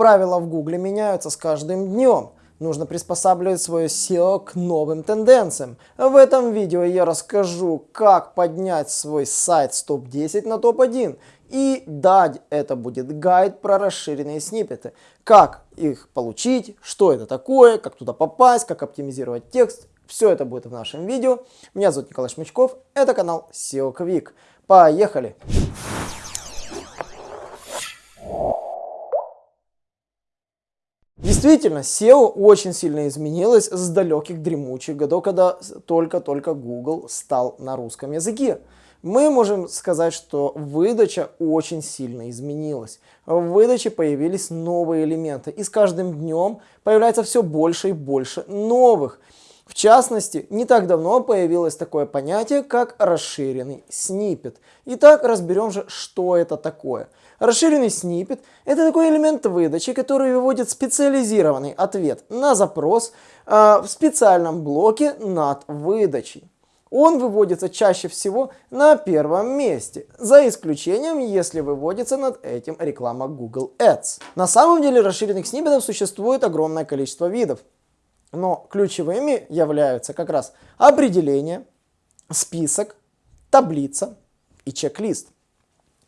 Правила в Гугле меняются с каждым днем. Нужно приспосабливать свое SEO к новым тенденциям. В этом видео я расскажу, как поднять свой сайт с топ-10 на топ-1. И дать это будет гайд про расширенные сниппеты. Как их получить, что это такое, как туда попасть, как оптимизировать текст. Все это будет в нашем видео. Меня зовут Николай Шмычков, это канал SEO Quick. Поехали! Действительно, SEO очень сильно изменилось с далеких дремучих годов, когда только-только Google стал на русском языке. Мы можем сказать, что выдача очень сильно изменилась. В выдаче появились новые элементы, и с каждым днем появляется все больше и больше новых. В частности, не так давно появилось такое понятие, как расширенный снипет. Итак, разберем же, что это такое. Расширенный снипет – это такой элемент выдачи, который выводит специализированный ответ на запрос э, в специальном блоке над выдачей. Он выводится чаще всего на первом месте, за исключением, если выводится над этим реклама Google Ads. На самом деле расширенных сниппетов существует огромное количество видов, но ключевыми являются как раз определение, список, таблица и чек-лист.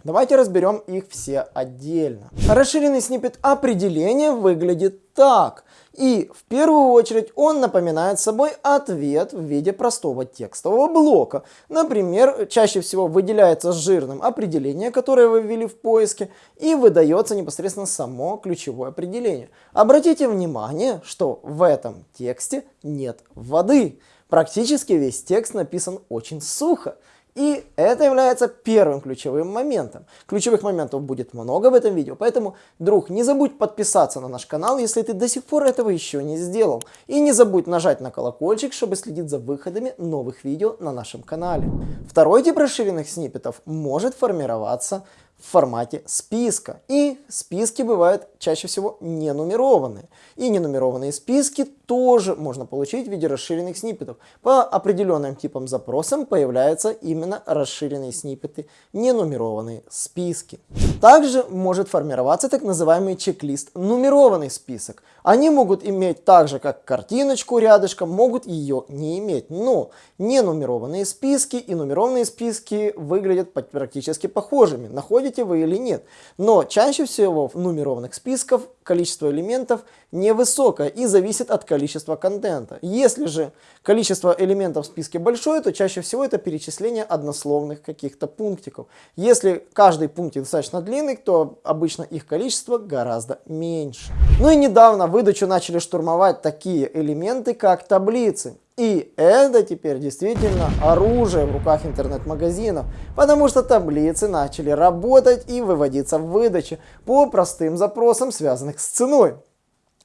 Давайте разберем их все отдельно. Расширенный сниппет определения выглядит так. И в первую очередь он напоминает собой ответ в виде простого текстового блока. Например, чаще всего выделяется жирным определение, которое вы ввели в поиске, и выдается непосредственно само ключевое определение. Обратите внимание, что в этом тексте нет воды. Практически весь текст написан очень сухо. И это является первым ключевым моментом. Ключевых моментов будет много в этом видео, поэтому, друг, не забудь подписаться на наш канал, если ты до сих пор этого еще не сделал. И не забудь нажать на колокольчик, чтобы следить за выходами новых видео на нашем канале. Второй тип расширенных сниппетов может формироваться в формате списка. И списки бывают чаще всего не нумерованные. И ненумерованные списки тоже можно получить в виде расширенных сниппетов. По определенным типам запросам появляются именно расширенные сниппеты, ненумерованные списки. Также может формироваться так называемый чек-лист нумерованный список. Они могут иметь так же, как картиночку рядышком, могут ее не иметь. Но ненумерованные списки и нумерованные списки выглядят практически похожими. Находите вы или нет. Но чаще всего в нумерованных списках количество элементов невысокое и зависит от количества контента. Если же количество элементов в списке большое, то чаще всего это перечисление однословных каких-то пунктиков. Если каждый пунктик достаточно длинный, то обычно их количество гораздо меньше. Ну и недавно выдачу начали штурмовать такие элементы, как таблицы. И это теперь действительно оружие в руках интернет-магазинов, потому что таблицы начали работать и выводиться в выдаче по простым запросам, связанных с ценой.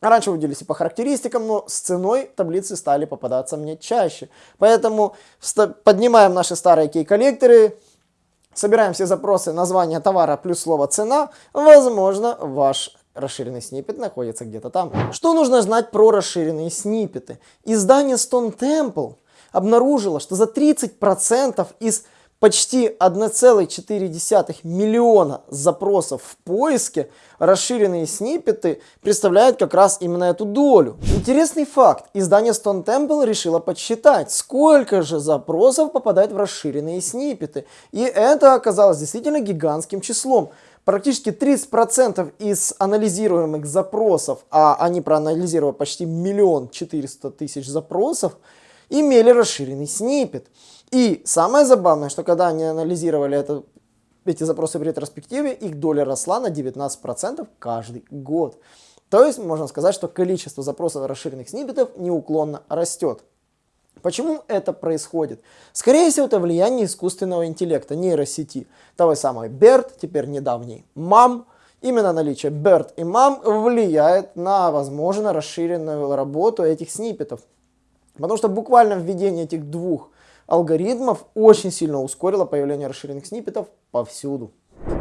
Раньше выводились и по характеристикам, но с ценой таблицы стали попадаться мне чаще. Поэтому поднимаем наши старые кей-коллекторы, собираем все запросы названия товара плюс слово цена, возможно, ваш расширенный сниппет находится где-то там. Что нужно знать про расширенные сниппеты? Издание Stone Temple обнаружило, что за 30% из почти 1,4 миллиона запросов в поиске расширенные сниппеты представляют как раз именно эту долю. Интересный факт. Издание Stone Temple решило подсчитать, сколько же запросов попадает в расширенные сниппеты. И это оказалось действительно гигантским числом практически 30% из анализируемых запросов, а они проанализировали почти миллион четыреста тысяч запросов, имели расширенный снипет. И самое забавное, что когда они анализировали это, эти запросы в ретроспективе, их доля росла на 19% каждый год. То есть можно сказать, что количество запросов расширенных сниппетов неуклонно растет. Почему это происходит? Скорее всего, это влияние искусственного интеллекта, нейросети. Того самого BERT, теперь недавний MAM. Именно наличие BERT и MAM влияет на, возможно, расширенную работу этих сниппетов. Потому что буквально введение этих двух алгоритмов очень сильно ускорило появление расширенных сниппетов повсюду.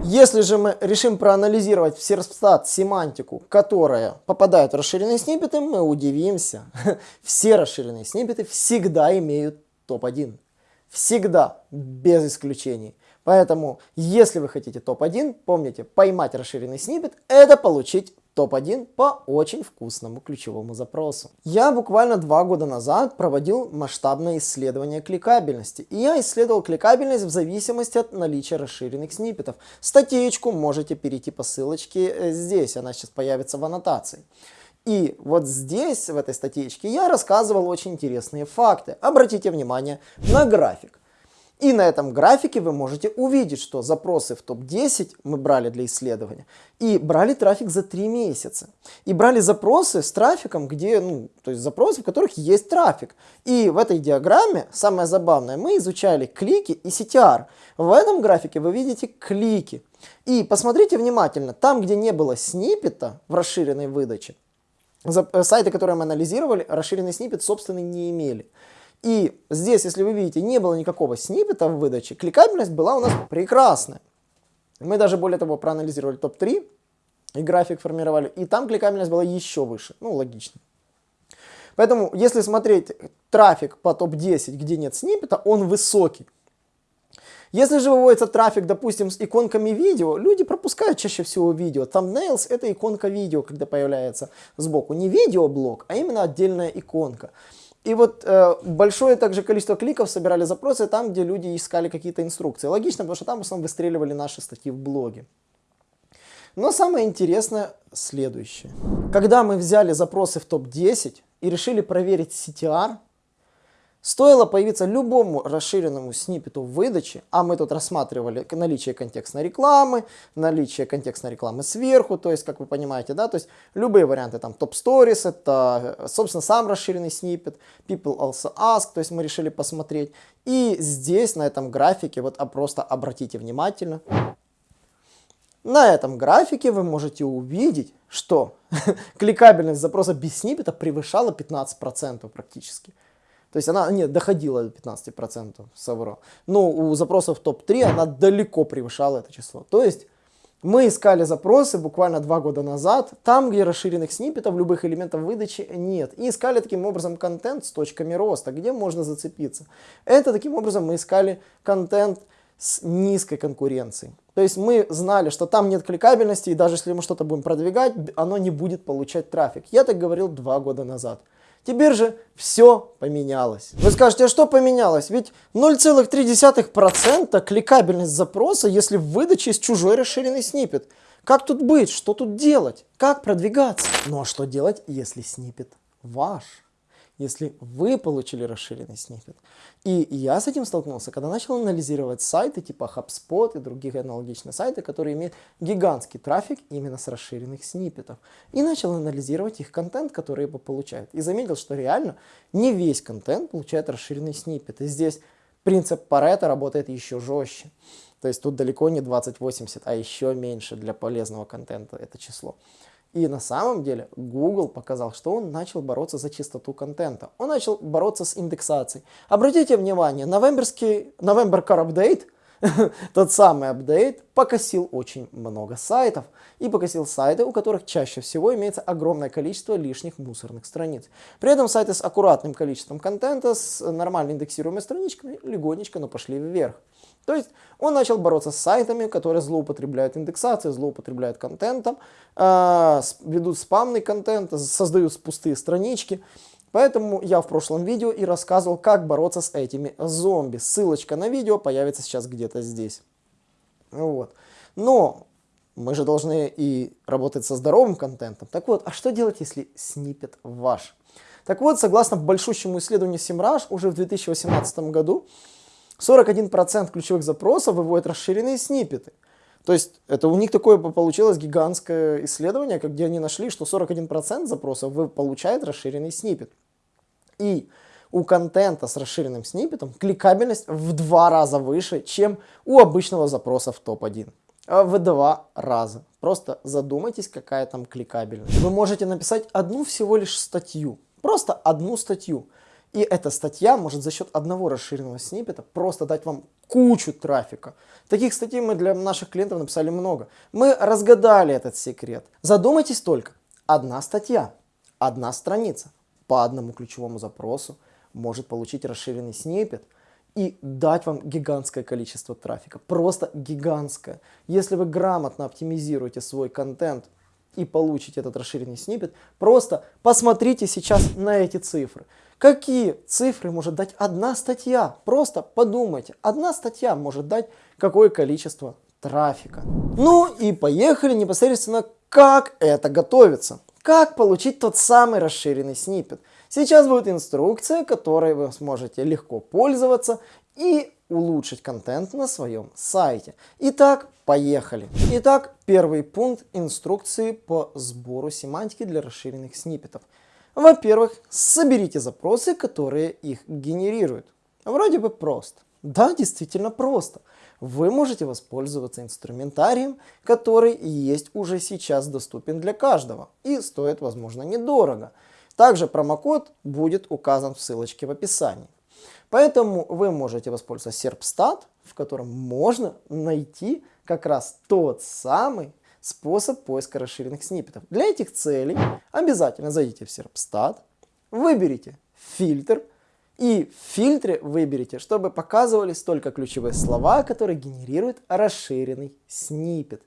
Если же мы решим проанализировать в серстат семантику, которая попадает в расширенные сниппеты, мы удивимся. Все расширенные сниппеты всегда имеют топ-1. Всегда, без исключений. Поэтому, если вы хотите топ-1, помните, поймать расширенный сниппет – это получить топ-1 по очень вкусному ключевому запросу. Я буквально два года назад проводил масштабное исследование кликабельности. И я исследовал кликабельность в зависимости от наличия расширенных сниппетов. Статейку можете перейти по ссылочке э, здесь, она сейчас появится в аннотации. И вот здесь, в этой статейке, я рассказывал очень интересные факты. Обратите внимание на график. И на этом графике вы можете увидеть, что запросы в топ-10 мы брали для исследования. И брали трафик за 3 месяца. И брали запросы с трафиком, где, ну, то есть запросы, в которых есть трафик. И в этой диаграмме, самое забавное, мы изучали клики и CTR. В этом графике вы видите клики. И посмотрите внимательно, там, где не было сниппета в расширенной выдаче, э, сайты, которые мы анализировали, расширенный сниппет, собственно, не имели. И здесь, если вы видите, не было никакого сниппета в выдаче, кликабельность была у нас прекрасная. Мы даже более того проанализировали топ-3 и график формировали, и там кликабельность была еще выше. Ну, логично. Поэтому, если смотреть трафик по топ-10, где нет сниппета, он высокий. Если же выводится трафик, допустим, с иконками видео, люди пропускают чаще всего видео. Thumbnails это иконка видео, когда появляется сбоку. Не видеоблок, а именно отдельная иконка. И вот э, большое также количество кликов собирали запросы там, где люди искали какие-то инструкции. Логично, потому что там в основном выстреливали наши статьи в блоге. Но самое интересное следующее. Когда мы взяли запросы в топ-10 и решили проверить CTR, Стоило появиться любому расширенному сниппету в выдаче, а мы тут рассматривали наличие контекстной рекламы, наличие контекстной рекламы сверху, то есть, как вы понимаете, да, то есть любые варианты, там, топ stories, это, собственно, сам расширенный сниппет, people also ask, то есть мы решили посмотреть. И здесь, на этом графике, вот а просто обратите внимательно, на этом графике вы можете увидеть, что кликабельность запроса без сниппета превышала 15% практически. То есть она нет, доходила до 15% совро. Но у запросов топ-3 она далеко превышала это число. То есть мы искали запросы буквально два года назад, там, где расширенных сниппетов, любых элементов выдачи нет. И искали таким образом контент с точками роста, где можно зацепиться. Это таким образом мы искали контент с низкой конкуренцией. То есть мы знали, что там нет кликабельности, и даже если мы что-то будем продвигать, оно не будет получать трафик. Я так говорил два года назад. Теперь же все поменялось. Вы скажете, а что поменялось? Ведь 0,3% кликабельность запроса, если в выдаче есть чужой расширенный снипет. Как тут быть? Что тут делать? Как продвигаться? Ну а что делать, если снипет ваш? Если вы получили расширенный сниппет. И я с этим столкнулся, когда начал анализировать сайты типа HubSpot и других аналогичных сайтов, которые имеют гигантский трафик именно с расширенных сниппетов. И начал анализировать их контент, который его получают. И заметил, что реально не весь контент получает расширенный сниппет. И здесь принцип Паретта работает еще жестче. То есть тут далеко не 2080, а еще меньше для полезного контента это число. И на самом деле Google показал, что он начал бороться за чистоту контента. Он начал бороться с индексацией. Обратите внимание, новемберский November Car Update, тот самый апдейт, покосил очень много сайтов. И покосил сайты, у которых чаще всего имеется огромное количество лишних мусорных страниц. При этом сайты с аккуратным количеством контента, с нормально индексируемой страничками, легонечко, но пошли вверх. То есть он начал бороться с сайтами, которые злоупотребляют индексацией, злоупотребляют контентом, э, ведут спамный контент, создают пустые странички. Поэтому я в прошлом видео и рассказывал, как бороться с этими зомби. Ссылочка на видео появится сейчас где-то здесь. Вот. Но мы же должны и работать со здоровым контентом. Так вот, а что делать, если снипет ваш? Так вот, согласно большущему исследованию Simrush, уже в 2018 году 41% ключевых запросов выводят расширенные сниппеты. То есть это у них такое получилось гигантское исследование, где они нашли, что 41% запросов получает расширенный сниппет. И у контента с расширенным сниппетом кликабельность в два раза выше, чем у обычного запроса в топ-1. А в два раза. Просто задумайтесь, какая там кликабельность. Вы можете написать одну всего лишь статью. Просто одну статью. И эта статья может за счет одного расширенного сниппета просто дать вам кучу трафика. Таких статей мы для наших клиентов написали много. Мы разгадали этот секрет. Задумайтесь только. Одна статья, одна страница по одному ключевому запросу может получить расширенный сниппет и дать вам гигантское количество трафика. Просто гигантское. Если вы грамотно оптимизируете свой контент и получить этот расширенный снипет, просто посмотрите сейчас на эти цифры. Какие цифры может дать одна статья? Просто подумайте. Одна статья может дать какое количество трафика. Ну и поехали непосредственно, как это готовится. Как получить тот самый расширенный снипет. Сейчас будет инструкция, которой вы сможете легко пользоваться и улучшить контент на своем сайте. Итак, поехали. Итак, первый пункт инструкции по сбору семантики для расширенных сниппетов. Во-первых, соберите запросы, которые их генерируют. Вроде бы просто. Да, действительно просто. Вы можете воспользоваться инструментарием, который есть уже сейчас доступен для каждого и стоит, возможно, недорого. Также промокод будет указан в ссылочке в описании. Поэтому вы можете воспользоваться Serpstat, в котором можно найти как раз тот самый способ поиска расширенных сниппетов. Для этих целей обязательно зайдите в Serpstat, выберите фильтр, и в фильтре выберите, чтобы показывались только ключевые слова, которые генерируют расширенный сниппет.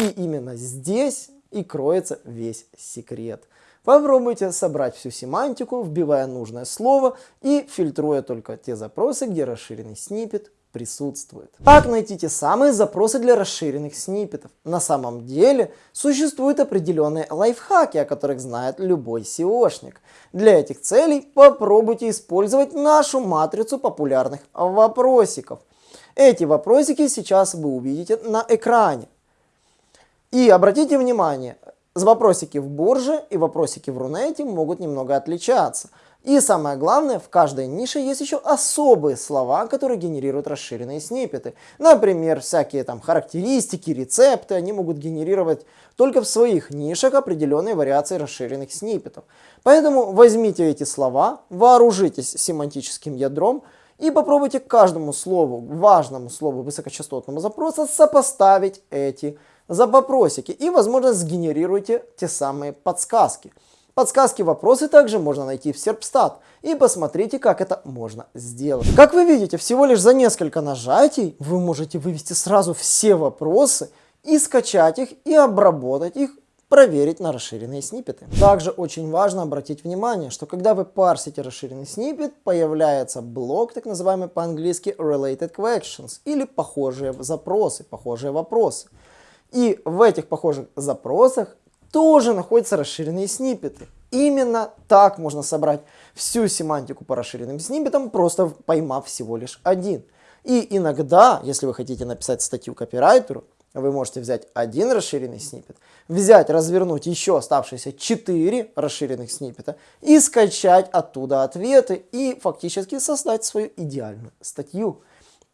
И именно здесь и кроется весь секрет. Попробуйте собрать всю семантику, вбивая нужное слово и фильтруя только те запросы, где расширенный сниппет присутствует. Как найти те самые запросы для расширенных сниппетов? На самом деле существуют определенные лайфхаки, о которых знает любой SEOшник. Для этих целей попробуйте использовать нашу матрицу популярных вопросиков. Эти вопросики сейчас вы увидите на экране. И обратите внимание, Вопросики в Бурже и вопросики в Рунете могут немного отличаться. И самое главное, в каждой нише есть еще особые слова, которые генерируют расширенные сниппеты. Например, всякие там характеристики, рецепты, они могут генерировать только в своих нишах определенные вариации расширенных сниппетов. Поэтому возьмите эти слова, вооружитесь семантическим ядром и попробуйте каждому слову, важному слову высокочастотного запроса сопоставить эти за вопросики и, возможно, сгенерируйте те самые подсказки. Подсказки вопросы также можно найти в Serpstat и посмотрите, как это можно сделать. Как вы видите, всего лишь за несколько нажатий вы можете вывести сразу все вопросы и скачать их и обработать их проверить на расширенные сниппеты. Также очень важно обратить внимание, что когда вы парсите расширенный сниппет, появляется блок, так называемый по-английски related questions, или похожие запросы, похожие вопросы. И в этих похожих запросах тоже находятся расширенные сниппеты. Именно так можно собрать всю семантику по расширенным сниппетам, просто поймав всего лишь один. И иногда, если вы хотите написать статью копирайтеру, вы можете взять один расширенный сниппет, взять, развернуть еще оставшиеся 4 расширенных сниппета и скачать оттуда ответы и фактически создать свою идеальную статью.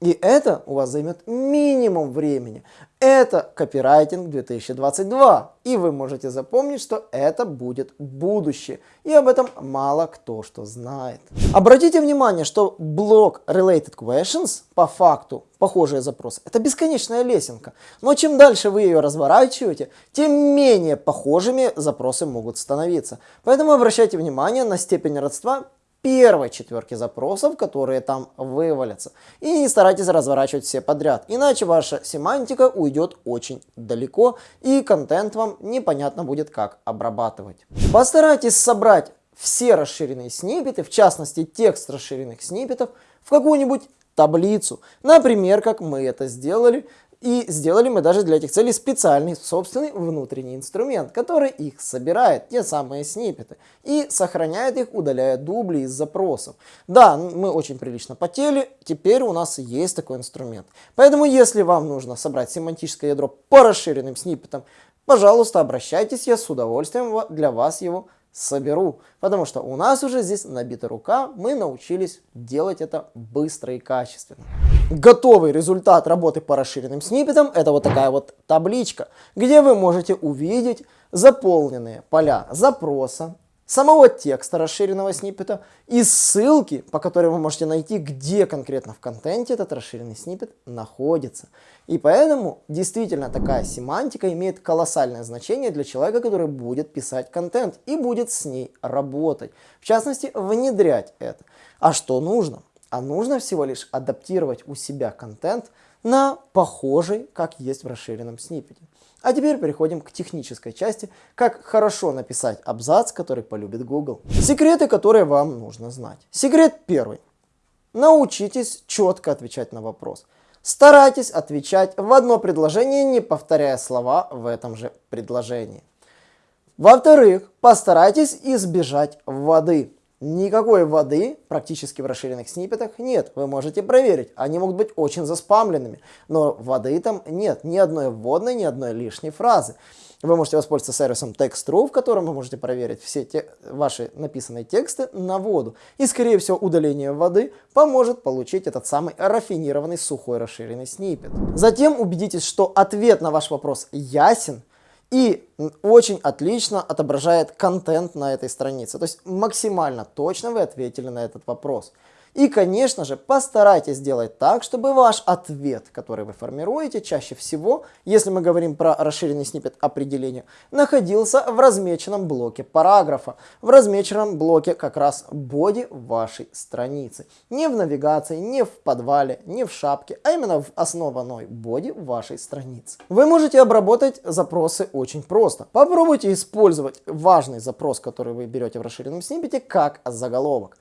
И это у вас займет минимум времени. Это копирайтинг 2022. И вы можете запомнить, что это будет будущее. И об этом мало кто что знает. Обратите внимание, что блок Related Questions по факту похожие запросы. Это бесконечная лесенка. Но чем дальше вы ее разворачиваете, тем менее похожими запросы могут становиться. Поэтому обращайте внимание на степень родства первой четверки запросов, которые там вывалятся. И не старайтесь разворачивать все подряд, иначе ваша семантика уйдет очень далеко и контент вам непонятно будет как обрабатывать. Постарайтесь собрать все расширенные сниппеты, в частности текст расширенных сниппетов, в какую-нибудь таблицу. Например, как мы это сделали и сделали мы даже для этих целей специальный собственный внутренний инструмент, который их собирает, те самые сниппеты, и сохраняет их, удаляя дубли из запросов. Да, мы очень прилично потели, теперь у нас есть такой инструмент. Поэтому, если вам нужно собрать семантическое ядро по расширенным сниппетам, пожалуйста, обращайтесь, я с удовольствием для вас его соберу. Потому что у нас уже здесь набита рука, мы научились делать это быстро и качественно. Готовый результат работы по расширенным сниппетам это вот такая вот табличка, где вы можете увидеть заполненные поля запроса, самого текста расширенного сниппета и ссылки, по которой вы можете найти, где конкретно в контенте этот расширенный сниппет находится. И поэтому действительно такая семантика имеет колоссальное значение для человека, который будет писать контент и будет с ней работать. В частности, внедрять это. А что нужно? А нужно всего лишь адаптировать у себя контент на похожий, как есть в расширенном сниппете. А теперь переходим к технической части, как хорошо написать абзац, который полюбит Google. Секреты, которые вам нужно знать. Секрет первый. Научитесь четко отвечать на вопрос. Старайтесь отвечать в одно предложение, не повторяя слова в этом же предложении. Во-вторых, постарайтесь избежать воды. Никакой воды практически в расширенных сниппетах нет. Вы можете проверить. Они могут быть очень заспамленными. Но воды там нет. Ни одной вводной, ни одной лишней фразы. Вы можете воспользоваться сервисом Text.ru, в котором вы можете проверить все те, ваши написанные тексты на воду. И, скорее всего, удаление воды поможет получить этот самый рафинированный сухой расширенный сниппет. Затем убедитесь, что ответ на ваш вопрос ясен, и очень отлично отображает контент на этой странице. То есть максимально точно вы ответили на этот вопрос. И, конечно же, постарайтесь сделать так, чтобы ваш ответ, который вы формируете, чаще всего, если мы говорим про расширенный снипет определения, находился в размеченном блоке параграфа, в размеченном блоке как раз боди вашей страницы. Не в навигации, не в подвале, не в шапке, а именно в основной боди вашей страницы. Вы можете обработать запросы очень просто. Попробуйте использовать важный запрос, который вы берете в расширенном снипете, как заголовок.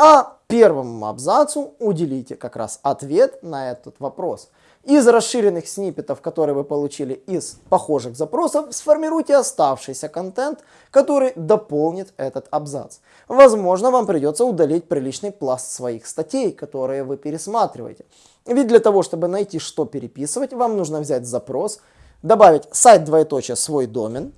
А первому абзацу уделите как раз ответ на этот вопрос. Из расширенных сниппетов, которые вы получили из похожих запросов, сформируйте оставшийся контент, который дополнит этот абзац. Возможно, вам придется удалить приличный пласт своих статей, которые вы пересматриваете. Ведь для того, чтобы найти, что переписывать, вам нужно взять запрос, добавить сайт двоеточие свой домен,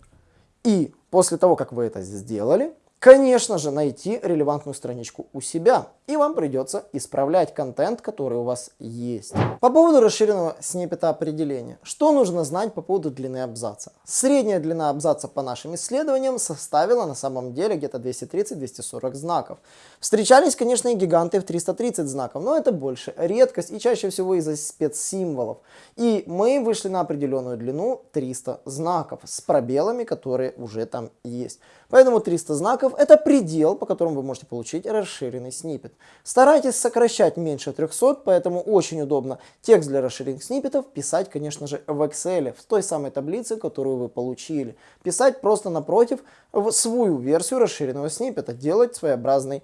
и после того, как вы это сделали, конечно же, найти релевантную страничку у себя. И вам придется исправлять контент, который у вас есть. По поводу расширенного сниппета определения. Что нужно знать по поводу длины абзаца? Средняя длина абзаца по нашим исследованиям составила на самом деле где-то 230-240 знаков. Встречались, конечно, и гиганты в 330 знаков, но это больше редкость и чаще всего из-за спецсимволов. И мы вышли на определенную длину 300 знаков с пробелами, которые уже там есть. Поэтому 300 знаков это предел, по которому вы можете получить расширенный сниппет. Старайтесь сокращать меньше 300, поэтому очень удобно текст для расширенных сниппетов писать, конечно же, в Excel, в той самой таблице, которую вы получили. Писать просто напротив в свою версию расширенного сниппета, делать своеобразный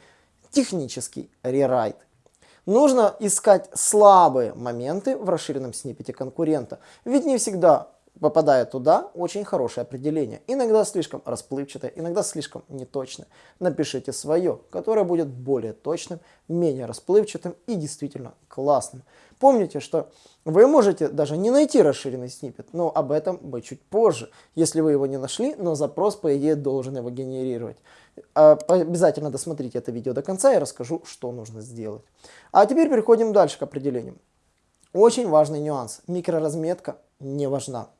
технический рерайт. Нужно искать слабые моменты в расширенном сниппете конкурента, ведь не всегда попадая туда, очень хорошее определение. Иногда слишком расплывчатое, иногда слишком неточное. Напишите свое, которое будет более точным, менее расплывчатым и действительно классным. Помните, что вы можете даже не найти расширенный сниппет, но об этом бы чуть позже, если вы его не нашли, но запрос, по идее, должен его генерировать. А, обязательно досмотрите это видео до конца, я расскажу, что нужно сделать. А теперь переходим дальше к определениям. Очень важный нюанс. Микроразметка не важна.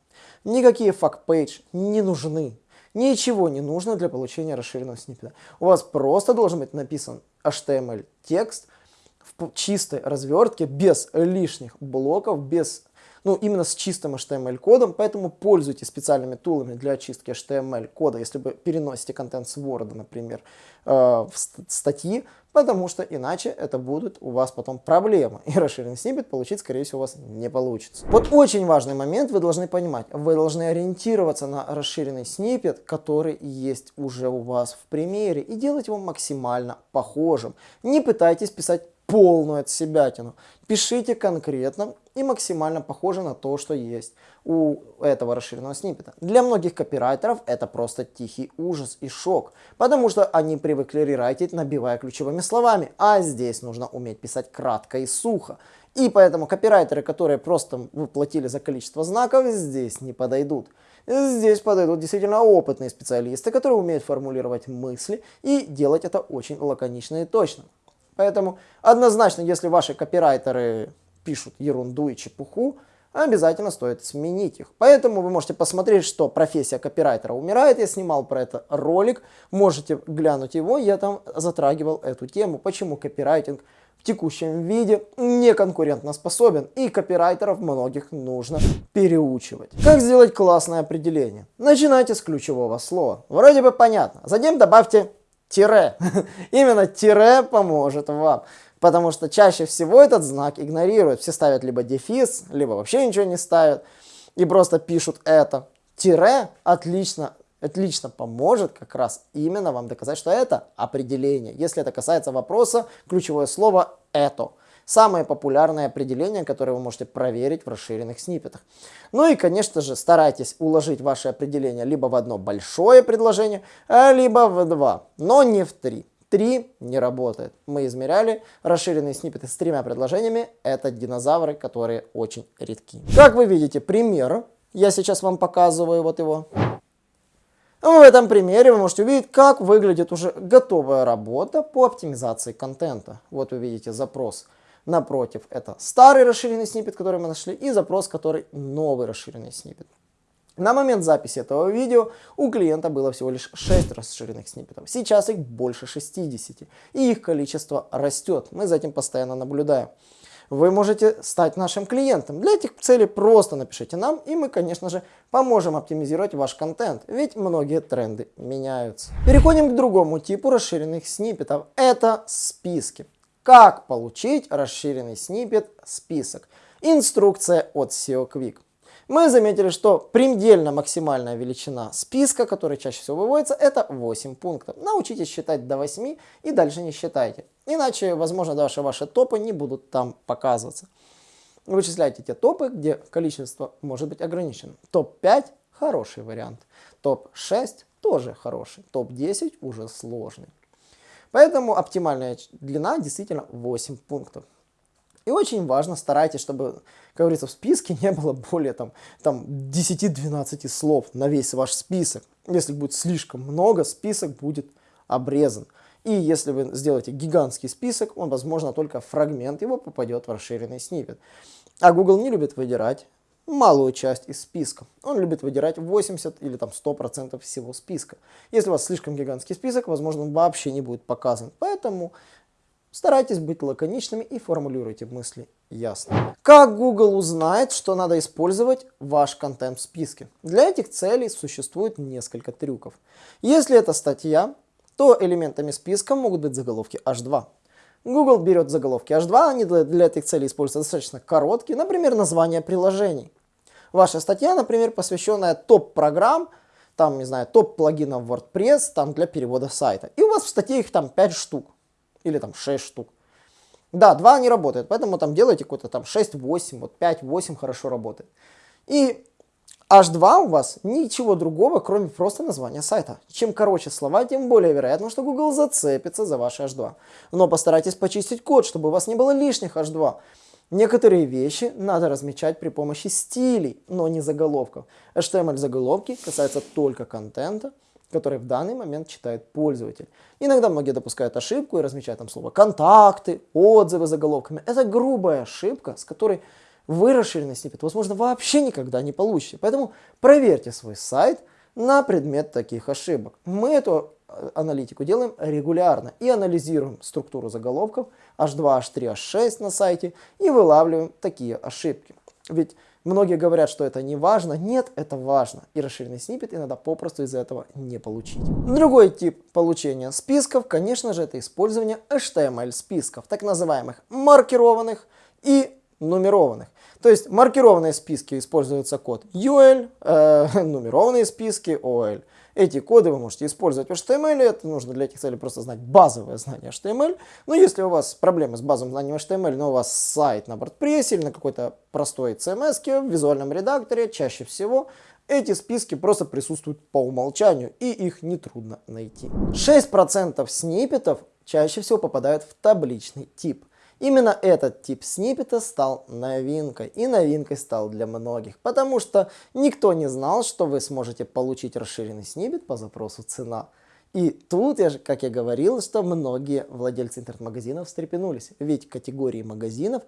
Никакие факт-пейдж не нужны. Ничего не нужно для получения расширенного сниппета. У вас просто должен быть написан HTML-текст в чистой развертке, без лишних блоков, без ну, именно с чистым HTML-кодом, поэтому пользуйтесь специальными тулами для очистки HTML-кода, если вы переносите контент с Word, например, э, в статьи, потому что иначе это будут у вас потом проблемы, и расширенный сниппет получить, скорее всего, у вас не получится. Вот очень важный момент вы должны понимать, вы должны ориентироваться на расширенный сниппет, который есть уже у вас в примере, и делать его максимально похожим. Не пытайтесь писать полную от себятину. Пишите конкретно и максимально похоже на то, что есть у этого расширенного сниппета. Для многих копирайтеров это просто тихий ужас и шок, потому что они привыкли рерайтить, набивая ключевыми словами, а здесь нужно уметь писать кратко и сухо. И поэтому копирайтеры, которые просто выплатили за количество знаков, здесь не подойдут. Здесь подойдут действительно опытные специалисты, которые умеют формулировать мысли и делать это очень лаконично и точно. Поэтому однозначно, если ваши копирайтеры пишут ерунду и чепуху, обязательно стоит сменить их. Поэтому вы можете посмотреть, что профессия копирайтера умирает. Я снимал про это ролик, можете глянуть его, я там затрагивал эту тему, почему копирайтинг в текущем виде не конкурентно способен и копирайтеров многих нужно переучивать. Как сделать классное определение? Начинайте с ключевого слова. Вроде бы понятно. Затем добавьте Тире. Именно тире поможет вам. Потому что чаще всего этот знак игнорируют. Все ставят либо дефис, либо вообще ничего не ставят. И просто пишут это. Тире отлично, отлично поможет как раз именно вам доказать, что это определение. Если это касается вопроса, ключевое слово «это». Самое популярное определение, которое вы можете проверить в расширенных сниппетах. Ну и, конечно же, старайтесь уложить ваше определение либо в одно большое предложение, а либо в два, но не в три. Три не работает. Мы измеряли расширенные сниппеты с тремя предложениями. Это динозавры, которые очень редки. Как вы видите, пример. Я сейчас вам показываю вот его. В этом примере вы можете увидеть, как выглядит уже готовая работа по оптимизации контента. Вот вы видите запрос Напротив, это старый расширенный сниппет, который мы нашли, и запрос, который новый расширенный сниппет. На момент записи этого видео у клиента было всего лишь 6 расширенных сниппетов. Сейчас их больше 60, и их количество растет. Мы за этим постоянно наблюдаем. Вы можете стать нашим клиентом. Для этих целей просто напишите нам, и мы, конечно же, поможем оптимизировать ваш контент, ведь многие тренды меняются. Переходим к другому типу расширенных сниппетов. Это списки. Как получить расширенный сниппет список? Инструкция от SEO Quick. Мы заметили, что предельно максимальная величина списка, который чаще всего выводится, это 8 пунктов. Научитесь считать до 8 и дальше не считайте. Иначе, возможно, даже ваши топы не будут там показываться. Вычисляйте те топы, где количество может быть ограничено. Топ-5 хороший вариант. Топ-6 тоже хороший. Топ-10 уже сложный. Поэтому оптимальная длина действительно 8 пунктов. И очень важно, старайтесь, чтобы, как говорится, в списке не было более там, там 10-12 слов на весь ваш список. Если будет слишком много, список будет обрезан. И если вы сделаете гигантский список, он, возможно, только фрагмент его попадет в расширенный сниппет. А Google не любит выдирать малую часть из списка. Он любит выдирать 80 или там 100% всего списка. Если у вас слишком гигантский список, возможно, он вообще не будет показан. Поэтому старайтесь быть лаконичными и формулируйте мысли ясно. Как Google узнает, что надо использовать ваш контент в списке? Для этих целей существует несколько трюков. Если это статья, то элементами списка могут быть заголовки H2. Google берет заголовки H2, они для этих целей используются достаточно короткие, например, название приложений. Ваша статья, например, посвященная топ-программ, там, не знаю, топ-плагинов WordPress, там, для перевода сайта. И у вас в статье их там 5 штук, или там 6 штук. Да, 2 не работают, поэтому там делайте какой-то там 6-8, вот 5-8 хорошо работает. И H2 у вас ничего другого, кроме просто названия сайта. Чем короче слова, тем более вероятно, что Google зацепится за ваш H2. Но постарайтесь почистить код, чтобы у вас не было лишних H2. Некоторые вещи надо размечать при помощи стилей, но не заголовков. HTML заголовки касаются только контента, который в данный момент читает пользователь. Иногда многие допускают ошибку и размечают там слово контакты, отзывы заголовками. Это грубая ошибка, с которой вы расширенный сниппет, возможно, вообще никогда не получите. Поэтому проверьте свой сайт на предмет таких ошибок. Мы эту аналитику делаем регулярно и анализируем структуру заголовков H2, H3, H6 на сайте и вылавливаем такие ошибки. Ведь многие говорят, что это не важно. Нет, это важно. И расширенный сниппет иногда попросту из-за этого не получить. Другой тип получения списков, конечно же, это использование HTML списков, так называемых маркированных и нумерованных. То есть маркированные списки используется код UL, э, нумерованные списки OL. Эти коды вы можете использовать в HTML, это нужно для этих целей просто знать базовое знание HTML. Но если у вас проблемы с базовым знанием HTML, но у вас сайт на WordPress или на какой-то простой CMS в визуальном редакторе, чаще всего эти списки просто присутствуют по умолчанию, и их нетрудно найти. 6% сниппетов чаще всего попадают в табличный тип. Именно этот тип сниппета стал новинкой, и новинкой стал для многих, потому что никто не знал, что вы сможете получить расширенный сниппет по запросу «цена». И тут, я же, как я говорил, что многие владельцы интернет-магазинов встрепенулись, ведь категории магазинов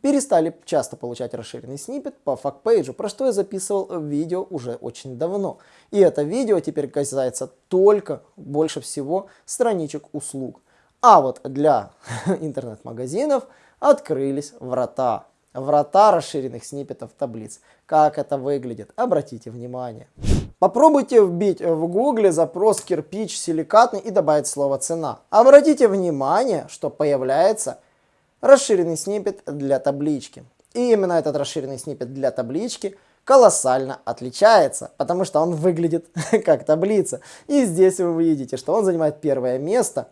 перестали часто получать расширенный сниппет по факт-пейджу, про что я записывал видео уже очень давно. И это видео теперь касается только, больше всего, страничек услуг. А вот для интернет-магазинов открылись врата. Врата расширенных сниппетов таблиц. Как это выглядит? Обратите внимание. Попробуйте вбить в гугле запрос кирпич силикатный и добавить слово цена. Обратите внимание, что появляется расширенный снипет для таблички. И именно этот расширенный снипет для таблички колоссально отличается, потому что он выглядит как таблица. И здесь вы видите, что он занимает первое место.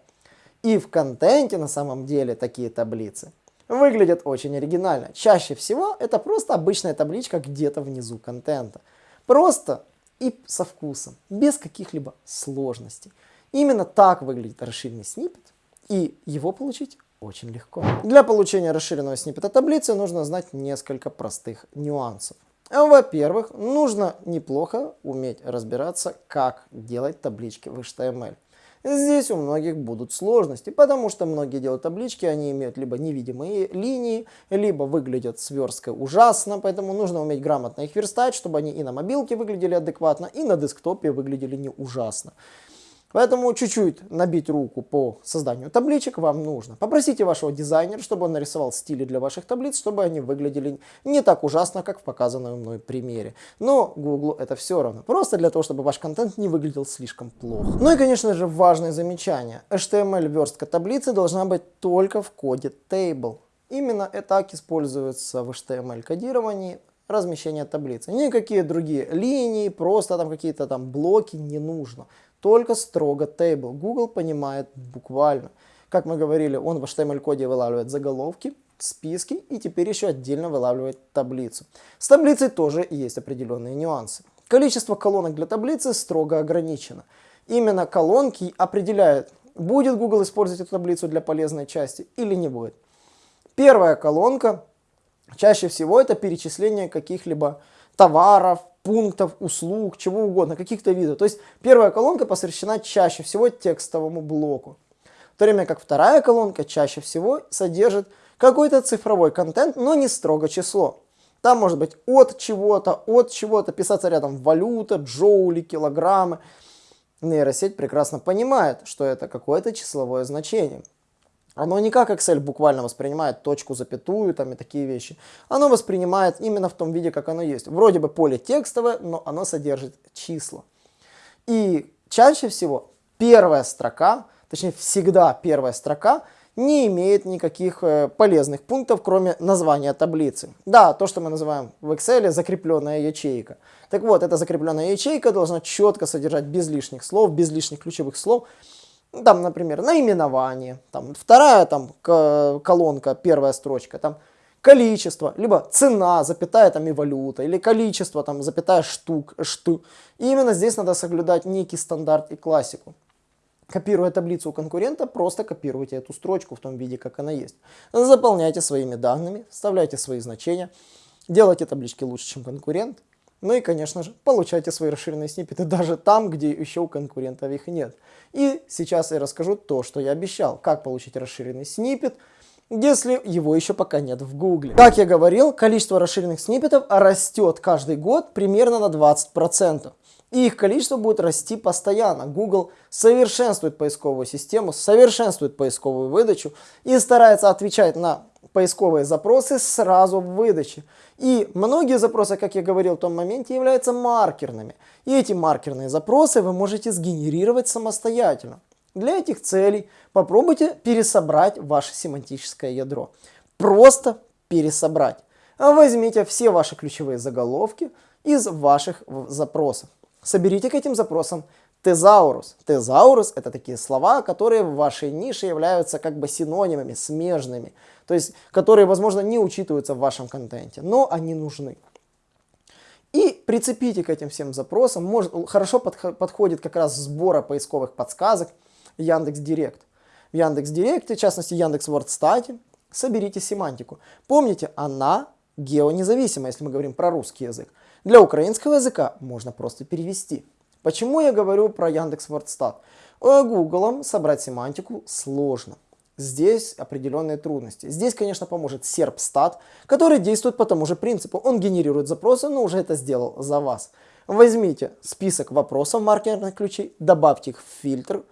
И в контенте на самом деле такие таблицы выглядят очень оригинально. Чаще всего это просто обычная табличка где-то внизу контента. Просто и со вкусом, без каких-либо сложностей. Именно так выглядит расширенный снипет, и его получить очень легко. Для получения расширенного сниппета таблицы нужно знать несколько простых нюансов. Во-первых, нужно неплохо уметь разбираться, как делать таблички в HTML. Здесь у многих будут сложности, потому что многие делают таблички, они имеют либо невидимые линии, либо выглядят сверсткой ужасно, поэтому нужно уметь грамотно их верстать, чтобы они и на мобилке выглядели адекватно, и на десктопе выглядели не ужасно. Поэтому чуть-чуть набить руку по созданию табличек вам нужно. Попросите вашего дизайнера, чтобы он нарисовал стили для ваших таблиц, чтобы они выглядели не так ужасно, как в показанном мной примере. Но Google это все равно. Просто для того, чтобы ваш контент не выглядел слишком плохо. Ну и, конечно же, важное замечание. HTML-верстка таблицы должна быть только в коде table. Именно так используется в HTML-кодировании размещение таблицы. Никакие другие линии, просто там какие-то там блоки не нужно только строго table. Google понимает буквально. Как мы говорили, он в HTML-коде вылавливает заголовки, списки и теперь еще отдельно вылавливает таблицу. С таблицей тоже есть определенные нюансы. Количество колонок для таблицы строго ограничено. Именно колонки определяют, будет Google использовать эту таблицу для полезной части или не будет. Первая колонка чаще всего это перечисление каких-либо товаров, пунктов, услуг, чего угодно, каких-то видов. То есть первая колонка посвящена чаще всего текстовому блоку. В то время как вторая колонка чаще всего содержит какой-то цифровой контент, но не строго число. Там может быть от чего-то, от чего-то, писаться рядом валюта, джоули, килограммы. Нейросеть прекрасно понимает, что это какое-то числовое значение. Оно не как Excel буквально воспринимает точку, запятую там и такие вещи. Оно воспринимает именно в том виде, как оно есть. Вроде бы поле текстовое, но оно содержит числа. И чаще всего первая строка, точнее всегда первая строка, не имеет никаких э, полезных пунктов, кроме названия таблицы. Да, то, что мы называем в Excel закрепленная ячейка. Так вот, эта закрепленная ячейка должна четко содержать без лишних слов, без лишних ключевых слов, там, например, наименование, там, вторая там, колонка, первая строчка, там, количество, либо цена, запятая там и валюта, или количество, там, запятая штук, шту. И именно здесь надо соблюдать некий стандарт и классику. Копируя таблицу у конкурента, просто копируйте эту строчку в том виде, как она есть. Заполняйте своими данными, вставляйте свои значения, делайте таблички лучше, чем конкурент, ну и, конечно же, получайте свои расширенные сниппеты даже там, где еще у конкурентов их нет. И сейчас я расскажу то, что я обещал. Как получить расширенный сниппет, если его еще пока нет в Гугле. Как я говорил, количество расширенных сниппетов растет каждый год примерно на 20%. И их количество будет расти постоянно. Google совершенствует поисковую систему, совершенствует поисковую выдачу и старается отвечать на поисковые запросы сразу в выдаче. И многие запросы, как я говорил в том моменте, являются маркерными. И эти маркерные запросы вы можете сгенерировать самостоятельно. Для этих целей попробуйте пересобрать ваше семантическое ядро. Просто пересобрать. Возьмите все ваши ключевые заголовки из ваших запросов. Соберите к этим запросам тезаурус. Тезаурус это такие слова, которые в вашей нише являются как бы синонимами, смежными. То есть, которые, возможно, не учитываются в вашем контенте, но они нужны. И прицепите к этим всем запросам, может, хорошо подх подходит как раз сбора поисковых подсказок Яндекс Директ. В Яндекс Директе, в частности Яндекс Вордстате, соберите семантику. Помните, она геонезависима, если мы говорим про русский язык. Для украинского языка можно просто перевести. Почему я говорю про Яндекс Вордстат? Гуглом собрать семантику сложно. Здесь определенные трудности. Здесь, конечно, поможет серпстат, который действует по тому же принципу. Он генерирует запросы, но уже это сделал за вас. Возьмите список вопросов маркерных ключей, добавьте их в фильтр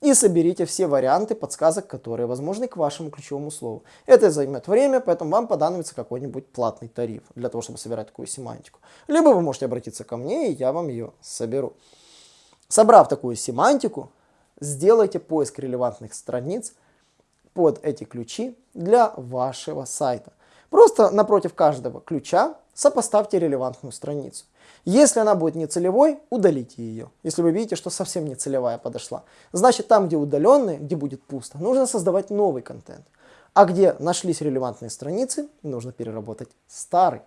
и соберите все варианты подсказок, которые возможны к вашему ключевому слову. Это займет время, поэтому вам понадобится какой-нибудь платный тариф для того, чтобы собирать такую семантику. Либо вы можете обратиться ко мне, и я вам ее соберу. Собрав такую семантику, сделайте поиск релевантных страниц под эти ключи для вашего сайта. Просто напротив каждого ключа сопоставьте релевантную страницу. Если она будет не целевой, удалите ее. Если вы видите, что совсем не целевая подошла. Значит, там, где удаленные, где будет пусто, нужно создавать новый контент. А где нашлись релевантные страницы, нужно переработать старый.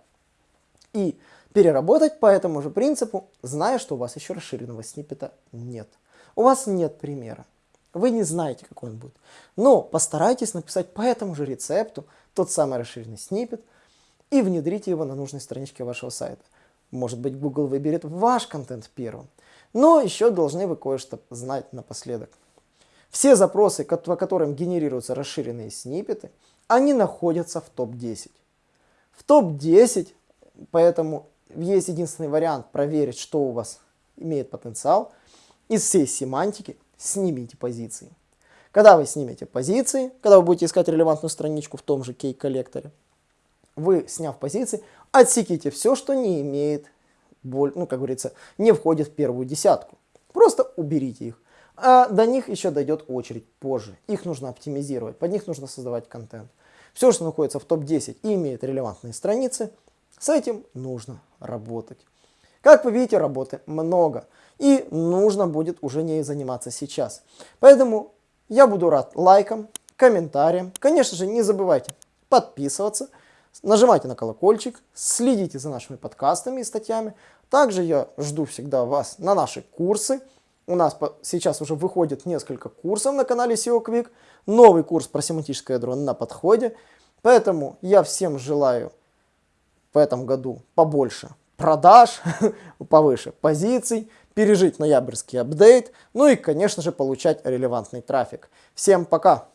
И переработать по этому же принципу, зная, что у вас еще расширенного сниппета нет. У вас нет примера. Вы не знаете, какой он будет. Но постарайтесь написать по этому же рецепту тот самый расширенный сниппет и внедрите его на нужной страничке вашего сайта. Может быть, Google выберет ваш контент первым. Но еще должны вы кое-что знать напоследок. Все запросы, по которым генерируются расширенные сниппеты, они находятся в топ-10. В топ-10, поэтому есть единственный вариант проверить, что у вас имеет потенциал. Из всей семантики снимите позиции. Когда вы снимете позиции, когда вы будете искать релевантную страничку в том же кей-коллекторе, вы, сняв позиции, отсеките все, что не имеет, ну, как говорится, не входит в первую десятку. Просто уберите их. А до них еще дойдет очередь позже. Их нужно оптимизировать, под них нужно создавать контент. Все, что находится в топ-10 и имеет релевантные страницы, с этим нужно работать. Как вы видите, работы много. И нужно будет уже не заниматься сейчас. Поэтому я буду рад лайкам, комментариям. Конечно же, не забывайте подписываться. Нажимайте на колокольчик, следите за нашими подкастами и статьями. Также я жду всегда вас на наши курсы. У нас сейчас уже выходит несколько курсов на канале SEO Quick. Новый курс про семантическое ядро на подходе. Поэтому я всем желаю в этом году побольше продаж, повыше позиций, пережить ноябрьский апдейт, ну и, конечно же, получать релевантный трафик. Всем пока!